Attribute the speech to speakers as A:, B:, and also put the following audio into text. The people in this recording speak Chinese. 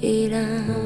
A: Iya.